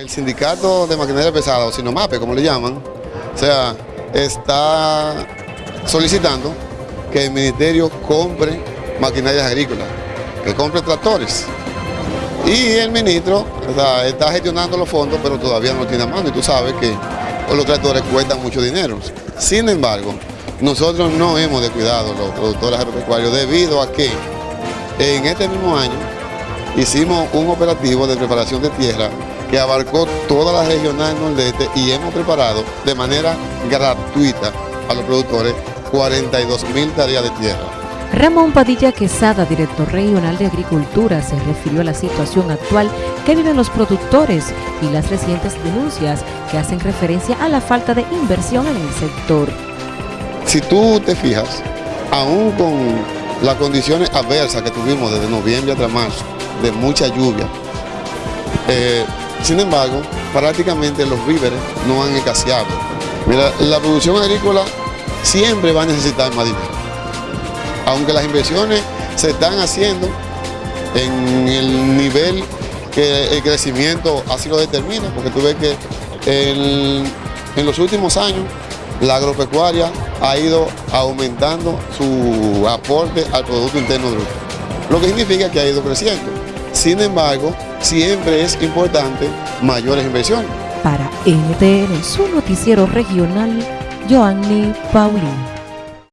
El sindicato de maquinaria pesada, o Sinomape, como le llaman, o sea, está solicitando que el ministerio compre maquinarias agrícolas, que compre tractores. Y el ministro está gestionando los fondos, pero todavía no lo tiene a mano. Y tú sabes que los tractores cuestan mucho dinero. Sin embargo, nosotros no hemos descuidado los productores agropecuarios debido a que en este mismo año hicimos un operativo de preparación de tierra que abarcó toda la regional nordeste y hemos preparado de manera gratuita a los productores 42 mil tareas de tierra. Ramón Padilla Quesada, director regional de Agricultura, se refirió a la situación actual que viven los productores y las recientes denuncias que hacen referencia a la falta de inversión en el sector. Si tú te fijas, aún con las condiciones adversas que tuvimos desde noviembre hasta marzo, de mucha lluvia, eh, sin embargo, prácticamente los víveres no han escaseado. Mira, la producción agrícola siempre va a necesitar más dinero. Aunque las inversiones se están haciendo en el nivel que el crecimiento así lo determina, porque tú ves que en, los últimos años la agropecuaria ha ido aumentando su aporte al Producto Interno Bruto, lo que significa que ha ido creciendo. Sin embargo, siempre es importante mayores inversiones. Para NTN, su noticiero regional, Joanny Paulino.